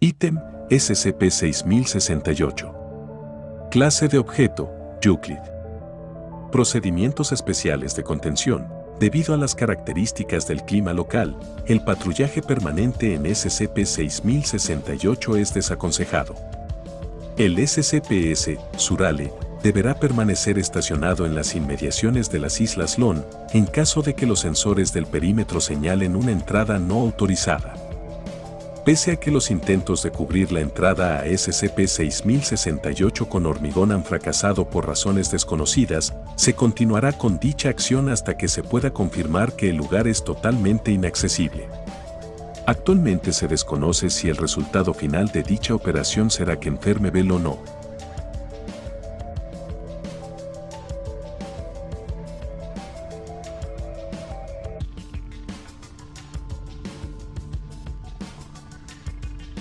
Ítem SCP-6068. Clase de objeto, Euclid. Procedimientos especiales de contención. Debido a las características del clima local, el patrullaje permanente en SCP-6068 es desaconsejado. El SCPS, Surale, deberá permanecer estacionado en las inmediaciones de las Islas Lon en caso de que los sensores del perímetro señalen una entrada no autorizada. Pese a que los intentos de cubrir la entrada a SCP-6068 con hormigón han fracasado por razones desconocidas, se continuará con dicha acción hasta que se pueda confirmar que el lugar es totalmente inaccesible. Actualmente se desconoce si el resultado final de dicha operación será que enferme Bell o no,